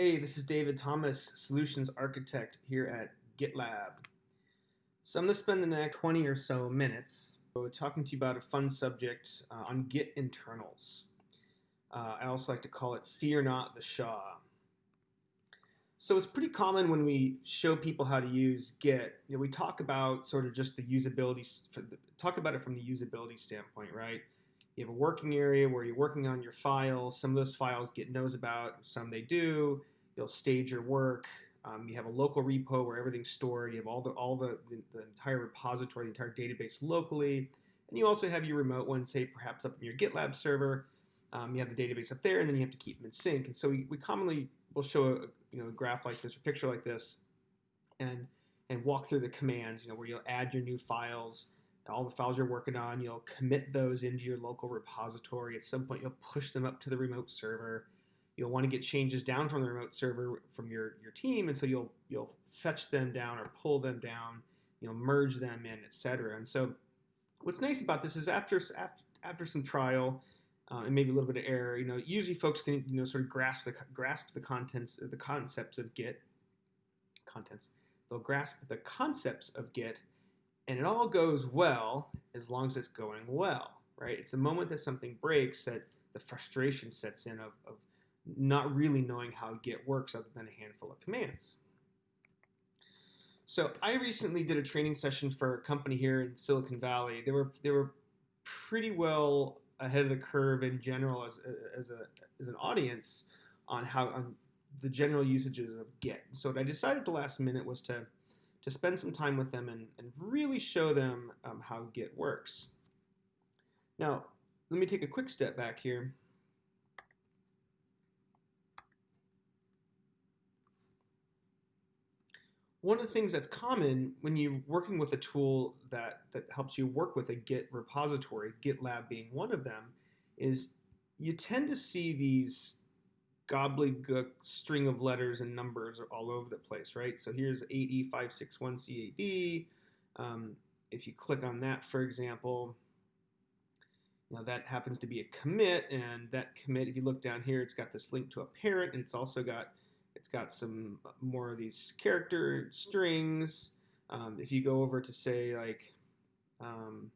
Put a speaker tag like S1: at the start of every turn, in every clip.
S1: Hey, this is David Thomas, Solutions Architect here at GitLab. So I'm going to spend the next 20 or so minutes talking to you about a fun subject uh, on Git internals. Uh, I also like to call it Fear Not the SHA. So it's pretty common when we show people how to use Git, you know, we talk about sort of just the usability, talk about it from the usability standpoint, right? You have a working area where you're working on your files. Some of those files Git knows about, some they do. You'll stage your work. Um, you have a local repo where everything's stored. You have all the all the, the, the, entire repository, the entire database locally, and you also have your remote one, say perhaps up in your GitLab server. Um, you have the database up there, and then you have to keep them in sync. And so we, we commonly will show a you know a graph like this or picture like this, and and walk through the commands. You know where you'll add your new files all the files you're working on, you'll commit those into your local repository. At some point, you'll push them up to the remote server. You'll want to get changes down from the remote server from your, your team, and so you'll you'll fetch them down or pull them down. You'll merge them in, etc. And so, what's nice about this is after after, after some trial uh, and maybe a little bit of error, you know, usually folks can you know sort of grasp the grasp the contents, of the concepts of Git contents. They'll grasp the concepts of Git and it all goes well as long as it's going well, right? It's the moment that something breaks that the frustration sets in of, of not really knowing how Git works other than a handful of commands. So I recently did a training session for a company here in Silicon Valley. They were they were pretty well ahead of the curve in general as, as, a, as an audience on how on the general usages of Git. So what I decided the last minute was to to spend some time with them and, and really show them um, how Git works. Now, let me take a quick step back here. One of the things that's common when you're working with a tool that, that helps you work with a Git repository, GitLab being one of them, is you tend to see these gobbledygook string of letters and numbers all over the place, right? So here's 8E561CAD. Um, if you click on that, for example, now that happens to be a commit, and that commit, if you look down here, it's got this link to a parent, and it's also got it's got some more of these character strings. Um, if you go over to say like, um,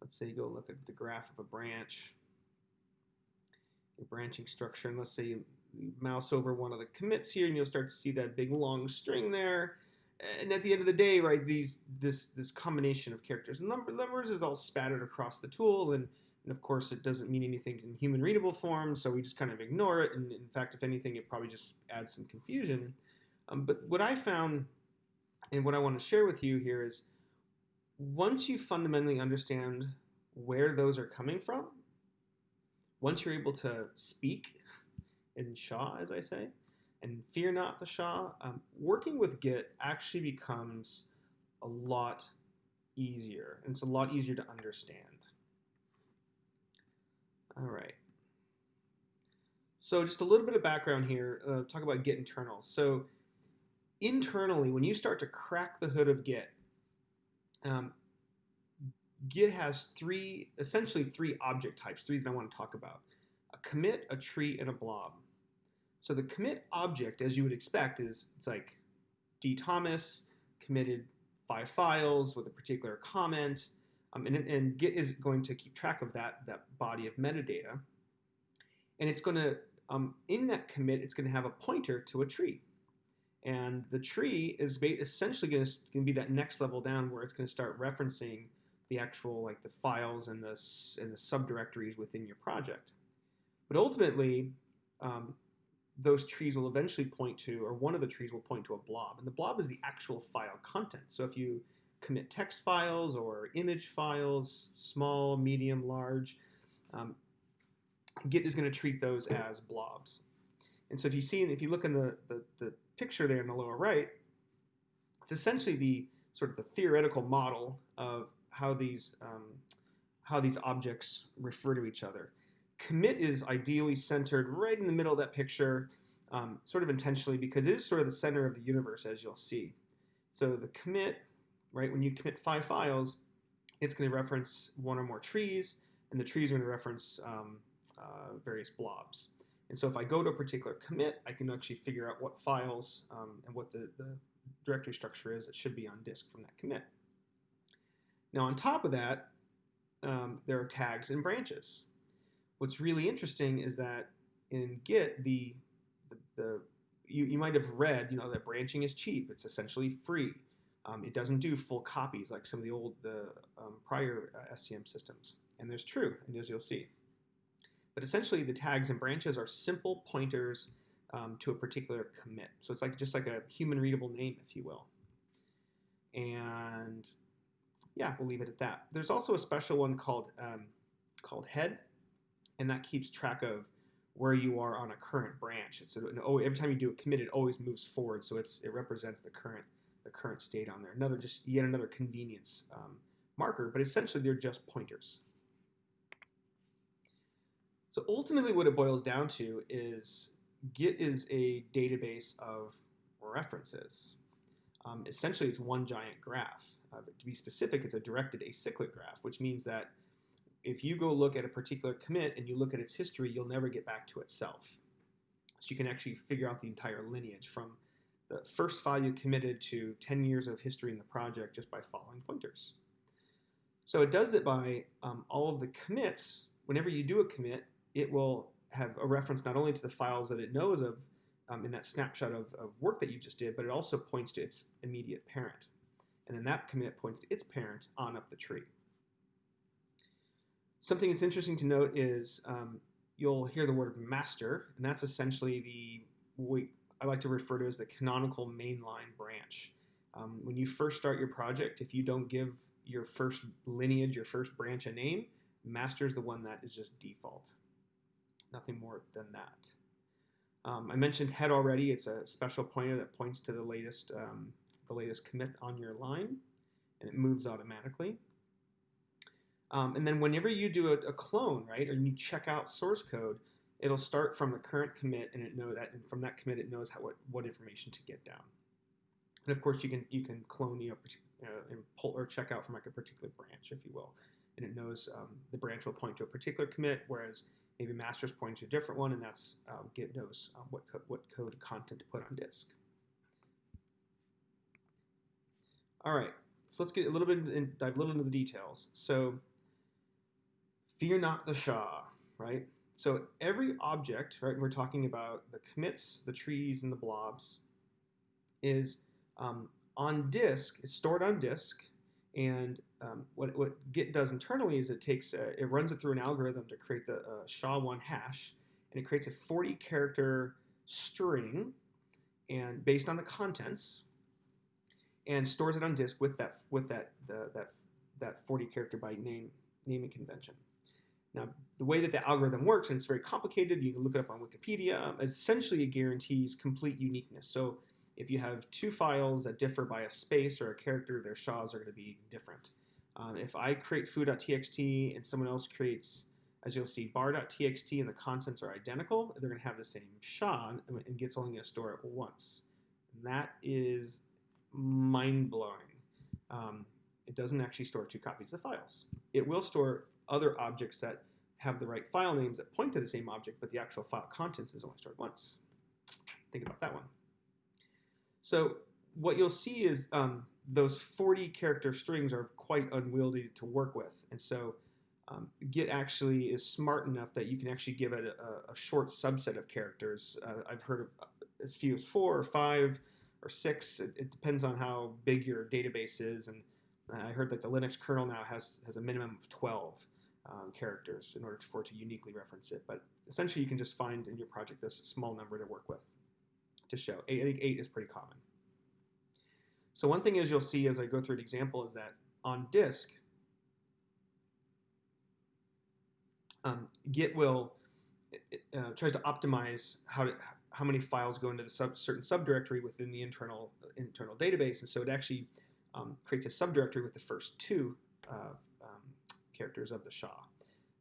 S1: let's say you go look at the graph of a branch, branching structure. And let's say you, mouse over one of the commits here and you'll start to see that big long string there. And at the end of the day, right, these this this combination of characters and number, numbers is all spattered across the tool, and, and of course it doesn't mean anything in human readable form, so we just kind of ignore it. And in fact, if anything, it probably just adds some confusion. Um, but what I found, and what I want to share with you here is, once you fundamentally understand where those are coming from, once you're able to speak in SHA, as I say, and fear not the SHA, um, working with Git actually becomes a lot easier, and it's a lot easier to understand. All right. So just a little bit of background here, uh, talk about Git internals. So internally, when you start to crack the hood of Git, um, Git has three, essentially three object types, three that I want to talk about. A commit, a tree, and a blob. So the commit object, as you would expect, is it's like D. Thomas committed five files with a particular comment, um, and, and Git is going to keep track of that, that body of metadata. And it's going to, um, in that commit, it's going to have a pointer to a tree. And the tree is essentially going to be that next level down where it's going to start referencing the actual like the files and the and the subdirectories within your project. But ultimately, um, those trees will eventually point to, or one of the trees will point to a blob, and the blob is the actual file content. So if you commit text files or image files, small, medium, large, um, Git is going to treat those as blobs. And so if you see, if you look in the, the, the picture there in the lower right, it's essentially the sort of the theoretical model of how these um, how these objects refer to each other. Commit is ideally centered right in the middle of that picture, um, sort of intentionally because it is sort of the center of the universe, as you'll see. So the commit, right, when you commit five files, it's going to reference one or more trees, and the trees are going to reference um, uh, various blobs. And so if I go to a particular commit, I can actually figure out what files um, and what the, the directory structure is that should be on disk from that commit. Now on top of that, um, there are tags and branches. What's really interesting is that in Git, the, the, the you, you might have read, you know, that branching is cheap. It's essentially free. Um, it doesn't do full copies like some of the old, the um, prior uh, SCM systems. And there's true, and as you'll see. But essentially, the tags and branches are simple pointers um, to a particular commit. So it's like just like a human readable name, if you will. And yeah, we'll leave it at that. There's also a special one called um, called head, and that keeps track of where you are on a current branch. A, oh, every time you do a commit, it always moves forward, so it's it represents the current the current state on there. Another just yet another convenience um, marker, but essentially they're just pointers. So ultimately, what it boils down to is Git is a database of references. Um, essentially, it's one giant graph. To be specific, it's a directed acyclic graph, which means that if you go look at a particular commit and you look at its history, you'll never get back to itself. So you can actually figure out the entire lineage from the first file you committed to 10 years of history in the project just by following pointers. So it does it by um, all of the commits. Whenever you do a commit, it will have a reference not only to the files that it knows of um, in that snapshot of, of work that you just did, but it also points to its immediate parent. And then that commit points to its parent on up the tree. Something that's interesting to note is um, you'll hear the word master, and that's essentially the what I like to refer to as the canonical mainline branch. Um, when you first start your project, if you don't give your first lineage, your first branch a name, master is the one that is just default nothing more than that. Um, I mentioned head already. It's a special pointer that points to the latest, um, the latest commit on your line, and it moves automatically. Um, and then whenever you do a, a, clone, right, or you check out source code, it'll start from the current commit, and it know that, and from that commit, it knows how what, what information to get down. And of course, you can you can clone you know, and pull or check out from like a particular branch, if you will, and it knows um, the branch will point to a particular commit, whereas maybe master's pointing to a different one, and that's um, Git knows um, what, co what code content to put on disk. All right, so let's get a little bit in, dive a little into the details. So, fear not the SHA, right? So every object, right? We're talking about the commits, the trees, and the blobs, is um, on disk. It's stored on disk, and um, what, what Git does internally is it takes a, it runs it through an algorithm to create the uh, SHA-1 hash, and it creates a 40 character string, and based on the contents, and stores it on disk with that with that the, that that 40 character byte name naming convention. Now, the way that the algorithm works, and it's very complicated, you can look it up on Wikipedia, essentially it guarantees complete uniqueness. So if you have two files that differ by a space or a character, their SHAs are going to be different. Um, if I create foo.txt and someone else creates, as you'll see, bar.txt and the contents are identical, they're going to have the same SHA and Git's only going to store it once. And that is mind-blowing. Um, it doesn't actually store two copies of files. It will store other objects that have the right file names that point to the same object, but the actual file contents is only stored once. Think about that one. So what you'll see is um, those 40 character strings are quite unwieldy to work with. And so um, Git actually is smart enough that you can actually give it a, a short subset of characters. Uh, I've heard of as few as four or five or six. It, it, depends on how big your database is. And I heard that the Linux kernel now has, has a minimum of 12 um, characters in order for it to uniquely reference it. But essentially, you can just find in your project this small number to work with to show. I think eight is pretty common. So one thing is you'll see as I go through an example is that on disk, um, Git will uh, tries to optimize how to, how many files go into the sub, certain subdirectory within the internal internal database, and so it actually um, creates a subdirectory with the first two uh, um, characters of the SHA,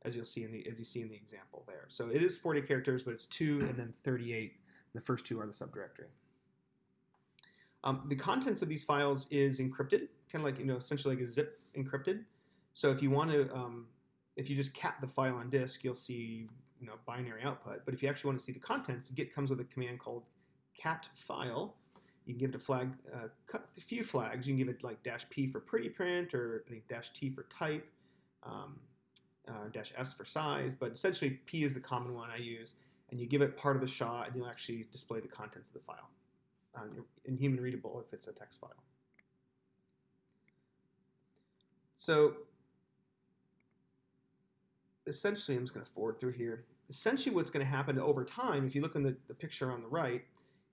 S1: as you'll see in the as you see in the example there. So it is 40 characters, but it's two and then 38. The first two are the subdirectory. Um, the contents of these files is encrypted, kind of like, you know, essentially like a zip encrypted. So if you want to, um, if you just cap the file on disk, you'll see you know binary output. But if you actually want to see the contents, Git comes with a command called cat file. You can give it a flag, uh, a few flags. You can give it like dash p for pretty print or I think dash t for type, um, uh, dash s for size. But essentially, p is the common one I use. And you give it part of the SHA, and you'll actually display the contents of the file um, in human readable if it's a text file. So essentially, I'm just going to forward through here. Essentially, what's going to happen over time, if you look in the, the picture on the right,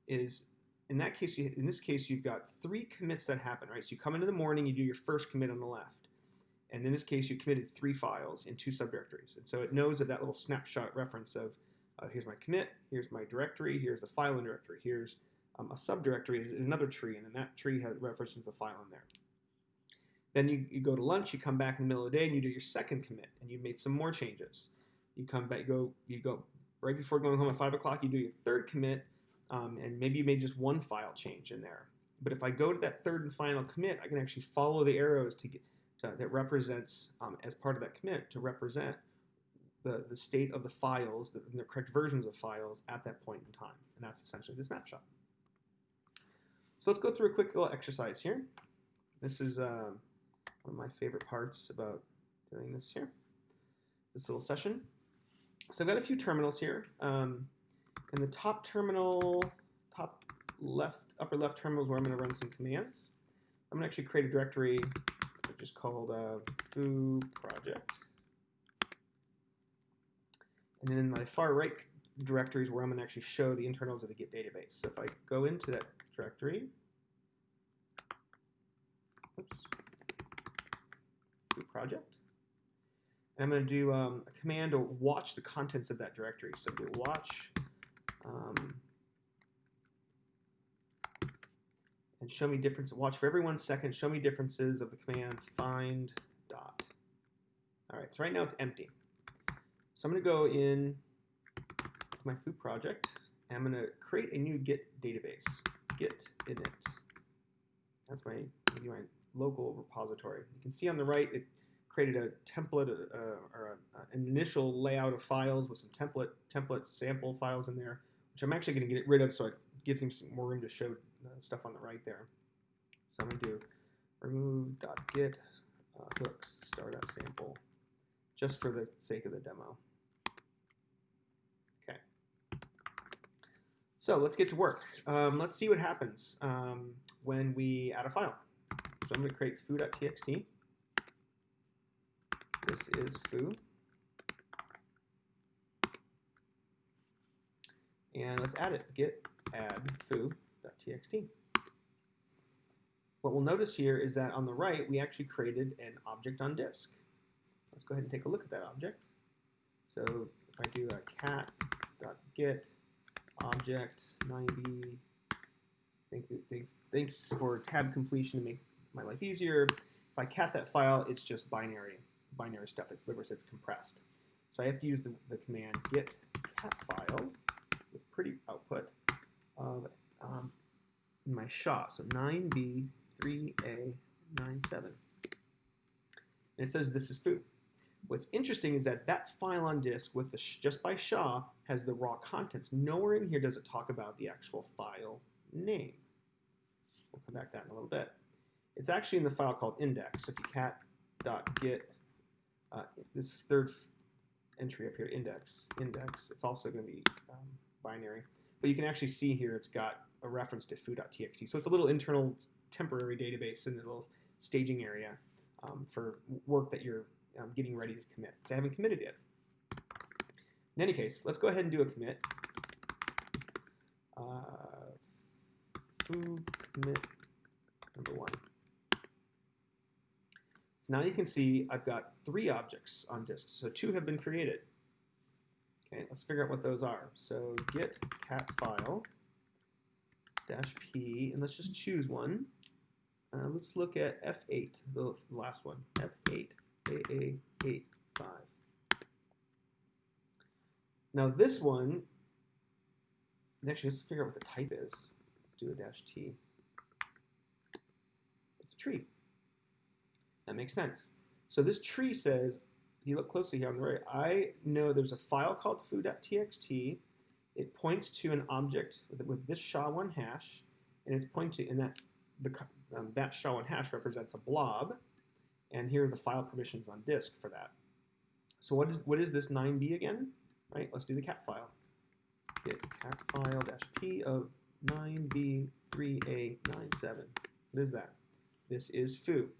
S1: is in that case, you, in this case, you've got three commits that happen, right? So you come into the morning, you do your first commit on the left. And in this case, you committed three files in two subdirectories. And so it knows that that little snapshot reference of uh, here's my commit, here's my directory, here's the file in directory, here's um, a subdirectory is another tree, and then that tree has references a file in there. Then you, you go to lunch, you come back in the middle of the day, and you do your second commit, and you made some more changes. You come back, you go, you go right before going home at five o'clock, you do your third commit, um, and maybe you made just one file change in there. But if I go to that third and final commit, I can actually follow the arrows to get to, that represents um, as part of that commit to represent the, the state of the files, the, the correct versions of files at that point in time. And that's essentially the snapshot. So let's go through a quick little exercise here. This is uh, one of my favorite parts about doing this here, this little session. So I've got a few terminals here. Um, in the top terminal, top left, upper left terminal is where I'm going to run some commands. I'm going to actually create a directory which is called uh, foo project. And then in my far right directory is where I'm going to actually show the internals of the Git database. So if I go into that directory, oops, project, and I'm going to do um, a command to watch the contents of that directory. So do watch um, and show me difference. Watch for every one second. Show me differences of the command find dot. All right, so right now it's empty. So I'm going to go in to my foo project, and I'm going to create a new Git database. Git init. That's my, my local repository. You can see on the right, it created a template uh, or a, an initial layout of files with some template template sample files in there, which I'm actually going to get rid of so it gives him some more room to show uh, stuff on the right there. So I'm going to do remove.git uh, hooks star.sample just for the sake of the demo. Okay. So let's get to work. Um, let's see what happens um, when we add a file. So I'm going to create foo.txt. This is foo. And let's add it. Git add foo.txt. What we'll notice here is that on the right, we actually created an object on disk. Let's go ahead and take a look at that object. So if I do a cat.git object 9b, thank you, thanks for tab completion to make my life easier. If I cat that file, it's just binary, binary stuff. It's Libris, it's compressed. So I have to use the, the command git cat file with pretty output of um, my SHA. So 9b3a97. And it says this is foo. What's interesting is that that file on disk with the just by SHA has the raw contents. Nowhere in here does it talk about the actual file name. We'll come back to that in a little bit. It's actually in the file called index. So if you cat.git uh, this third entry up here, index, index, it's also going to be um, binary. But you can actually see here it's got a reference to foo.txt. So it's a little internal temporary database in the little staging area um, for work that you're um, getting ready to commit. So I haven't committed yet. In any case, let's go ahead and do a commit. Uh, foo commit number one. Now you can see I've got three objects on disk. So two have been created. Okay, let's figure out what those are. So git cat file dash p, and let's just choose one. Uh, let's look at F8, the last one. F8, AA85. Now this one, actually let's figure out what the type is. Do a dash T. It's a tree. That makes sense. So this tree says if you look closely here on the right, I know there's a file called foo.txt. It points to an object with, with this SHA-1 hash, and it's pointing, and that the um, that SHA-1 hash represents a blob, and here are the file permissions on disk for that. So what is what is this 9b again? Right, let's do the cat file. Git cat file dash p of 9b3a97. What is that? This is foo.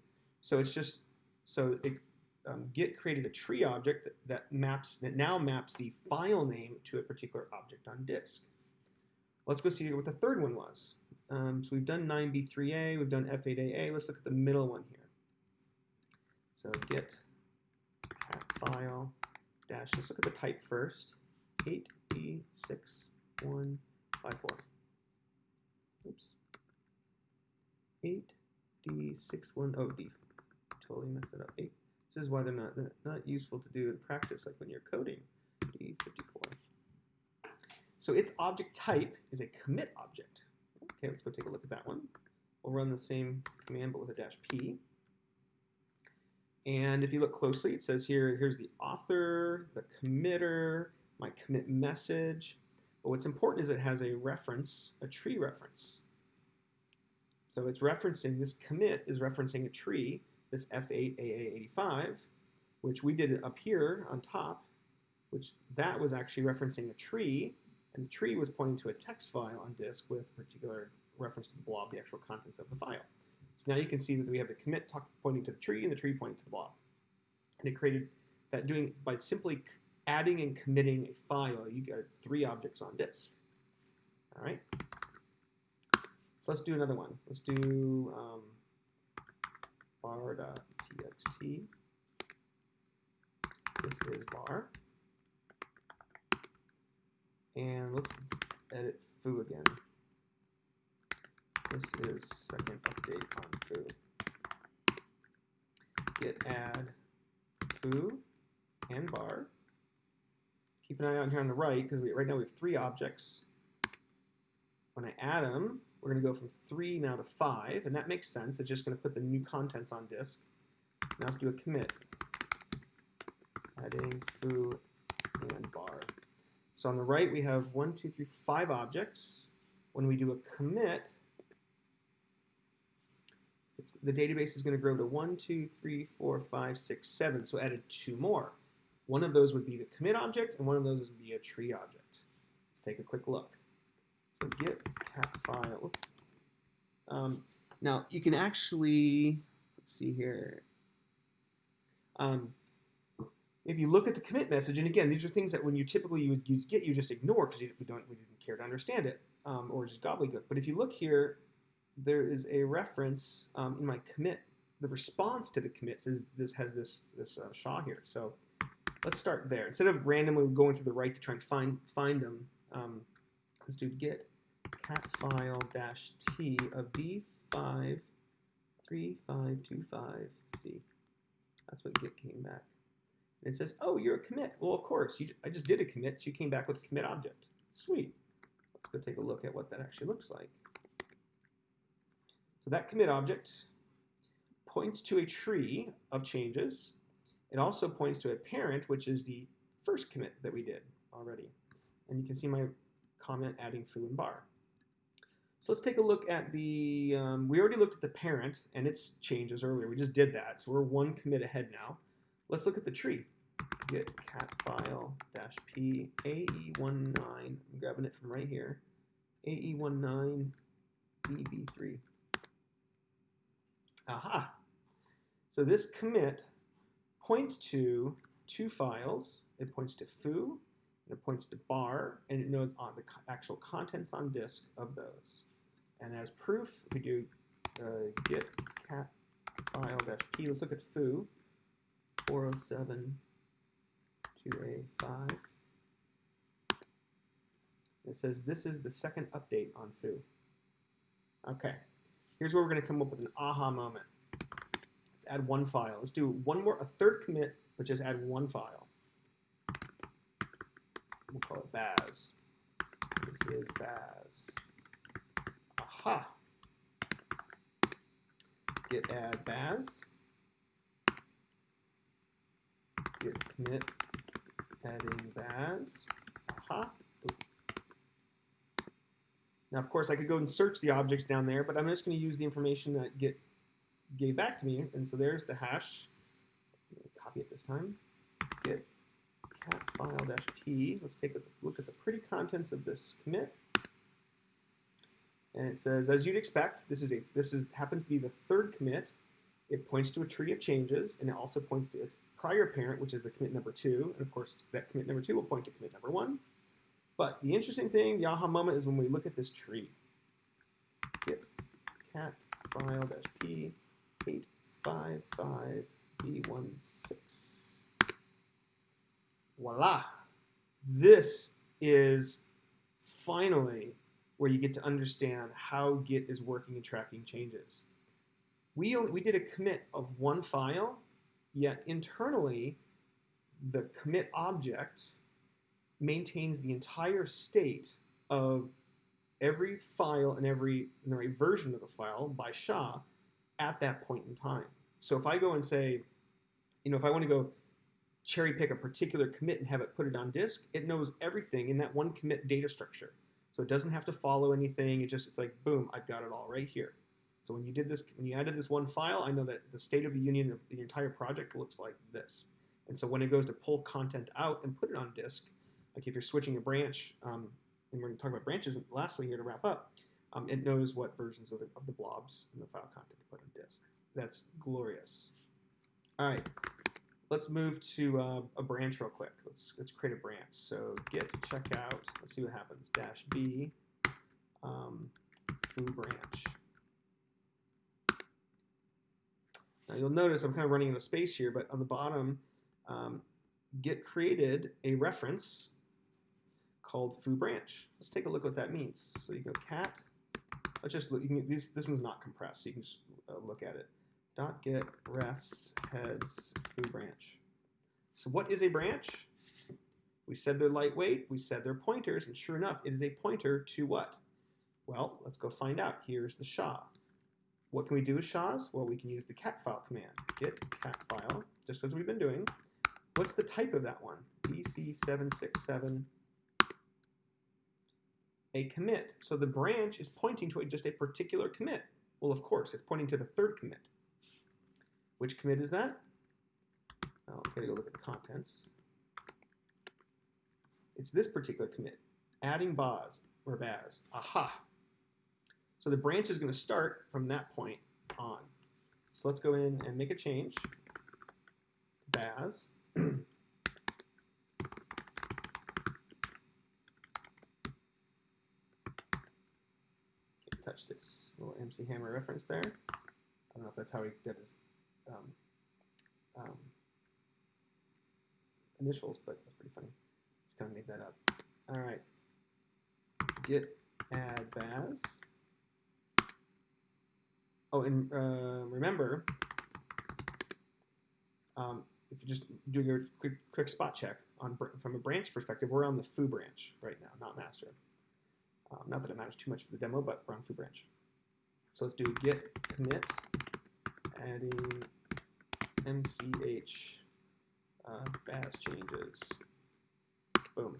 S1: So it's just so it, um, Git created a tree object that, that maps that now maps the file name to a particular object on disk. Let's go see what the third one was. Um, so we've done 9b3a, we've done f8aa. Let's look at the middle one here. So git file dash. Let's look at the type first. 8b6154. Oops. 8d61. Totally messed it up. 8. This is why they're not they're not useful to do in practice, like when you're coding. D54. So its object type is a commit object. Okay, let's go take a look at that one. We'll run the same command but with a dash p. And if you look closely, it says here, here's the author, the committer, my commit message. But what's important is it has a reference, a tree reference. So it's referencing, this commit is referencing a tree, this F8AA85, which we did up here on top, which that was actually referencing a tree, and the tree was pointing to a text file on disk with particular reference to the blob, the actual contents of the file. So now you can see that we have the commit pointing to the tree and the tree pointing to the blob. And it created that doing by simply adding and committing a file, you got three objects on disk. All right. So let's do another one. Let's do um, bar.txt. This is bar. And let's edit foo again. This is second update on foo. Git add foo and bar. Keep an eye on here on the right because right now we have three objects. When I add them, we're going to go from three now to five, and that makes sense. It's just going to put the new contents on disk. Now let's do a commit. Adding foo and bar. So on the right, we have one, two, three, five objects. When we do a commit, the database is going to grow to one, two, three, four, five, six, seven. So added two more. One of those would be the commit object, and one of those would be a tree object. Let's take a quick look. So git cat file. Um, now you can actually let's see here. Um, if you look at the commit message, and again, these are things that when you typically you would use Git, you just ignore because we don't we didn't care to understand it um, or just gobbledygook. But if you look here, there is a reference um, in my commit. The response to the commit says this has this this uh, SHA here. So let's start there. Instead of randomly going to the right to try and find find them, um, let's do git cat file dash t of b5 3525c. That's what git came back. And it says, oh, you're a commit. Well, of course, you, I just did a commit, so you came back with a commit object. Sweet. Let's go take a look at what that actually looks like. So that commit object points to a tree of changes. It also points to a parent, which is the first commit that we did already. And you can see my comment adding foo and bar. So let's take a look at the, um, we already looked at the parent and its changes earlier. We just did that, so we're one commit ahead now. Let's look at the tree. Git cat file dash p ae19. I'm grabbing it from right here. ae19 eb3. Aha. So this commit points to two files. It points to foo, and it points to bar, and it knows on the actual contents on disk of those. And as proof, we do uh, git cat file dash p. Let's look at foo. 407 2A5. It says this is the second update on foo. Okay, here's where we're going to come up with an aha moment. Let's add one file. Let's do one more, a third commit, but just add one file. We'll call it Baz. This is Baz. Aha. Git add Baz. git commit adding baz. Aha. Now, of course, I could go and search the objects down there, but I'm just going to use the information that Git gave back to me. And so there's the hash. Copy it this time. Git cat file dash p. Let's take a look at the pretty contents of this commit. And it says, as you'd expect, this is a this is happens to be the third commit. It points to a tree of changes, and it also points to its prior parent, which is the commit number two. And of course, that commit number two will point to commit number one. But the interesting thing, the aha moment, is when we look at this tree. Git cat file p 855 b16. Voila! This is finally where you get to understand how Git is working and tracking changes. We, only, we did a commit of one file, yet internally, the commit object maintains the entire state of every file and every, and every version of the file by SHA at that point in time. So if I go and say, you know, if I want to go cherry pick a particular commit and have it put it on disk, it knows everything in that one commit data structure. So it doesn't have to follow anything. It just, it's like, boom, I've got it all right here. So when you did this, when you added this one file, I know that the state of the union of the entire project looks like this. And so when it goes to pull content out and put it on disk, like if you're switching a branch, um, and we're going to talk about branches lastly here to wrap up, um, it knows what versions of the, of the blobs and the file content to put on disk. That's glorious. All right, let's move to uh, a branch real quick. Let's, let's create a branch. So git checkout, let's see what happens, dash b, um, foo branch. Now you'll notice I'm kind of running out of space here, but on the bottom, um, Git created a reference called foo branch. Let's take a look what that means. So you go cat, let's just look, You can, this, this one's not compressed, so you can just uh, look at it. Dot git refs heads foo branch. So what is a branch? We said they're lightweight, we said they're pointers, and sure enough, it is a pointer to what? Well, let's go find out. Here's the SHA. What can we do with SHAs? Well, we can use the cat file command. Git cat file, just as we've been doing. What's the type of that one? BC767 a commit. So the branch is pointing to just a particular commit. Well, of course, it's pointing to the third commit. Which commit is that? I'm going to go look at the contents. It's this particular commit, adding Baz or Baz. Aha! So the branch is going to start from that point on. So let's go in and make a change. Baz. touch this little MC Hammer reference there. I don't know if that's how he did his um, um, initials, but that's pretty funny. Just kind of made that up. All right. Git add Baz. Oh, and uh, remember, um, if you just do your quick, quick spot check on from a branch perspective, we're on the foo branch right now, not master. Um, not that it matters too much for the demo, but we're on foo branch. So let's do git commit, adding mch uh, changes. Boom.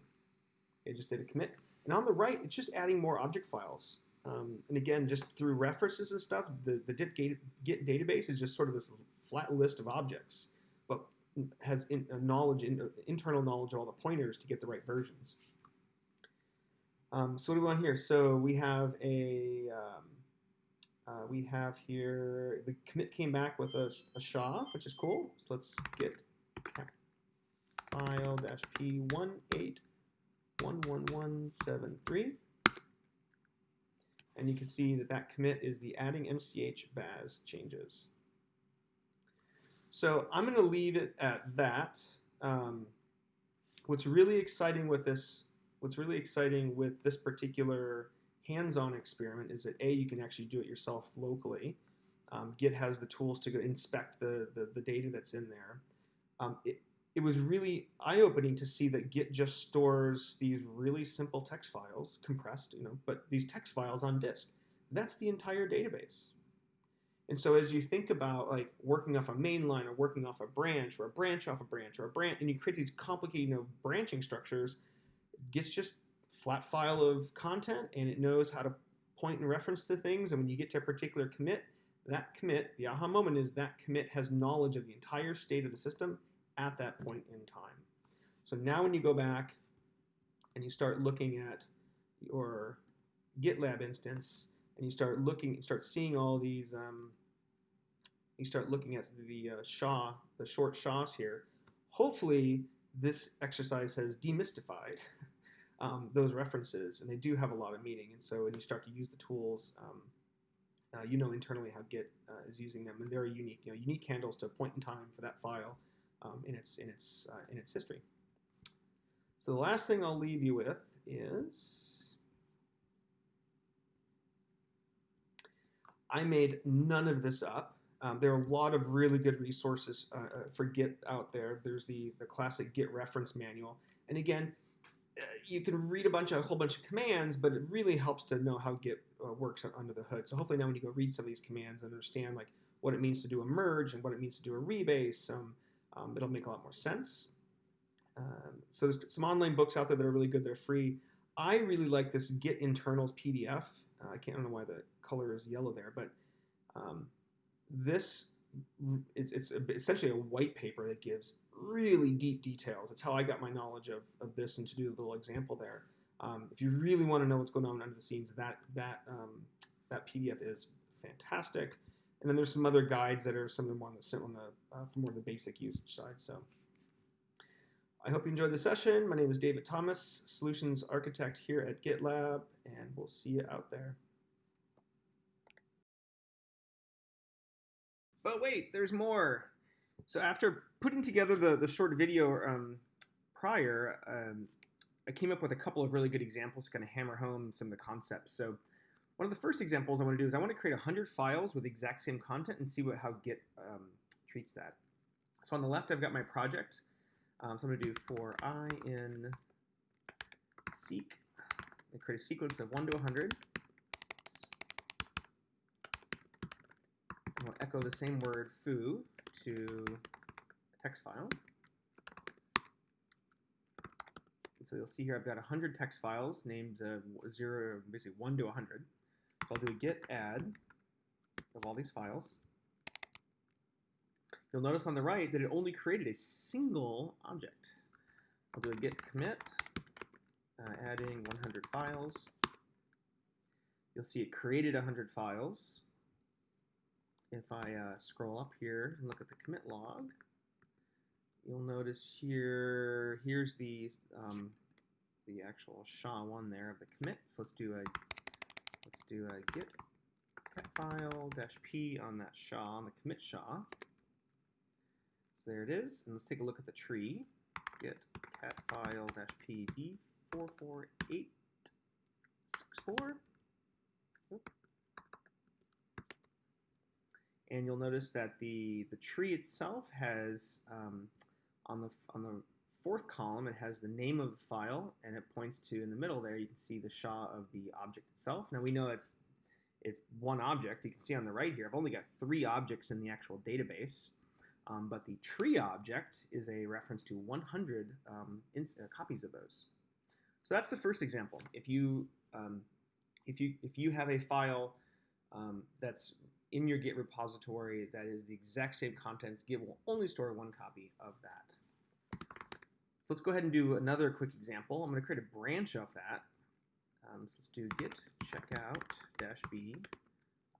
S1: It just did a commit. And on the right, it's just adding more object files. Um, and again, just through references and stuff, the, the Git, Git database is just sort of this flat list of objects, but has in, knowledge, in, internal knowledge of all the pointers to get the right versions. Um, so what do we want here? So we have a, um, uh, we have here, the commit came back with a, a SHA, which is cool. So let's get file dash p18111173. And you can see that that commit is the adding MCH Baz changes. So I'm going to leave it at that. Um, what's really exciting with this what's really exciting with this particular hands-on experiment is that A, you can actually do it yourself locally. Um, Git has the tools to go inspect the, the, the data that's in there. Um, it, it was really eye-opening to see that Git just stores these really simple text files, compressed, you know, but these text files on disk. That's the entire database. And so as you think about like working off a main line or working off a branch or a branch off a branch or a branch, and you create these complicated you know, branching structures, it gets just flat file of content and it knows how to point and reference to things. And when you get to a particular commit, that commit, the aha moment is that commit has knowledge of the entire state of the system at that point in time. So now when you go back and you start looking at your GitLab instance, and you start looking, start seeing all these, um, you start looking at the uh, SHA, the short SHAs here. Hopefully, this exercise has demystified um, those references, and they do have a lot of meaning. And so, when you start to use the tools, um, uh, you know internally how Git uh, is using them, and they're unique, you know, unique handles to a point in time for that file um, in its in its uh, in its history. So the last thing I'll leave you with is I made none of this up. Um, there are a lot of really good resources uh, uh, for Git out there. There's the, the classic Git reference manual. And again, you can read a bunch of, a whole bunch of commands, but it really helps to know how Git uh, works under the hood. So hopefully now when you go read some of these commands and understand like what it means to do a merge and what it means to do a rebase, um, um, it'll make a lot more sense. Um, so there's some online books out there that are really good. They're free. I really like this Git internals PDF. Uh, I can't I don't know why the color is yellow there, but um, this it's, it's essentially a white paper that gives really deep details. That's how I got my knowledge of, of this and to do a little example there. Um, if you really want to know what's going on under the scenes, that that um, that PDF is fantastic. And then there's some other guides that are some of them on the on the uh, more the basic usage side. So I hope you enjoyed the session. My name is David Thomas, Solutions Architect here at GitLab, and we'll see you out there. But wait, there's more. So after putting together the, the short video um, prior, um, I came up with a couple of really good examples to kind of hammer home some of the concepts. So one of the first examples I want to do is I want to create 100 files with the exact same content and see what how Git um, treats that. So on the left, I've got my project. Um, so I'm going to do for i in seq, and create a sequence of 1 to 100. I'm going echo the same word foo to a text file. And so you'll see here I've got 100 text files named uh, 0, basically 1 to 100. So I'll do a git add of all these files. You'll notice on the right that it only created a single object. I'll do a git commit, uh, adding 100 files. You'll see it created 100 files if I uh, scroll up here and look at the commit log, you'll notice here, here's the um, the actual SHA one there of the commit. So let's do a let's do a git cat file dash p on that SHA on the commit SHA. So there it is, and let's take a look at the tree. Git cat file dash p d44864. and you'll notice that the the tree itself has um, on the on the fourth column it has the name of the file and it points to in the middle there you can see the SHA of the object itself. Now we know it's it's one object. You can see on the right here I've only got three objects in the actual database. Um, but the tree object is a reference to 100 um, uh, copies of those. So that's the first example. If you um, if you if you have a file um, that's in your Git repository that is the exact same contents, Git will only store one copy of that. So let's go ahead and do another quick example. I'm going to create a branch of that. Um, so let's do git checkout dash b.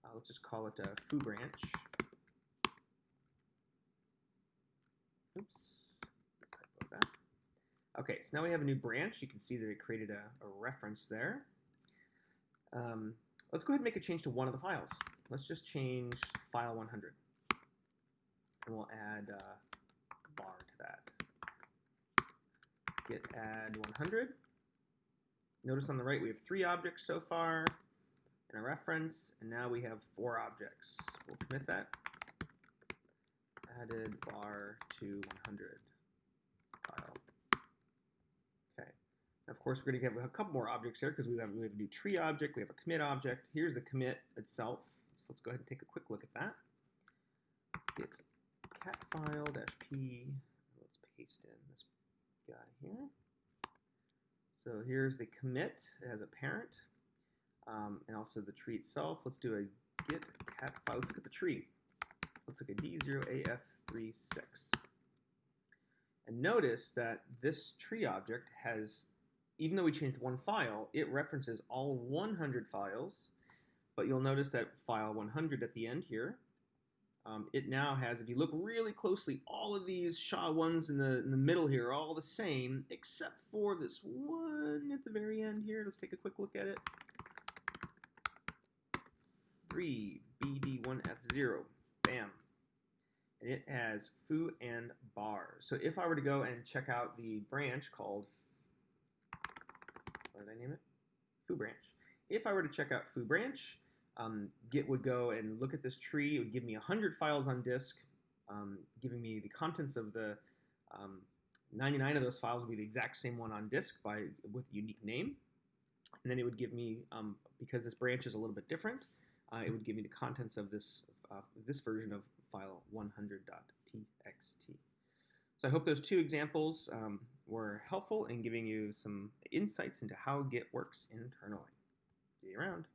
S1: Uh, let's just call it a foo branch. Oops. Okay, so now we have a new branch. You can see that it created a, a reference there. Um, let's go ahead and make a change to one of the files. Let's just change file 100. And we'll add uh, bar to that. Git add 100. Notice on the right we have three objects so far and a reference, and now we have four objects. We'll commit that. Added bar to 100 file. Okay. Now, of course, we're going to have a couple more objects here because we have, we have a new tree object, we have a commit object. Here's the commit itself So let's go ahead and take a quick look at that. Git cat file dash p. Let's paste in guy here. So here's the commit. It has a parent um, and also the tree itself. Let's do a git cat file. Let's look at the tree. Let's look at D0AF36. And notice that this tree object has, even though we changed one file, it references all 100 files. But you'll notice that file 100 at the end here, um, it now has, if you look really closely, all of these SHA-1s in the, in the middle here are all the same, except for this one at the very end here. Let's take a quick look at it. 3 BD1F0. Bam. And it has foo and bar. So if I were to go and check out the branch called, what did I name it? Foo branch. If I were to check out foo branch, um, Git would go and look at this tree. It would give me 100 files on disk, um, giving me the contents of the um, 99 of those files would be the exact same one on disk by with a unique name. And then it would give me, um, because this branch is a little bit different, uh, it would give me the contents of this, uh, this version of file 100.txt. So I hope those two examples um, were helpful in giving you some insights into how Git works internally. See you around.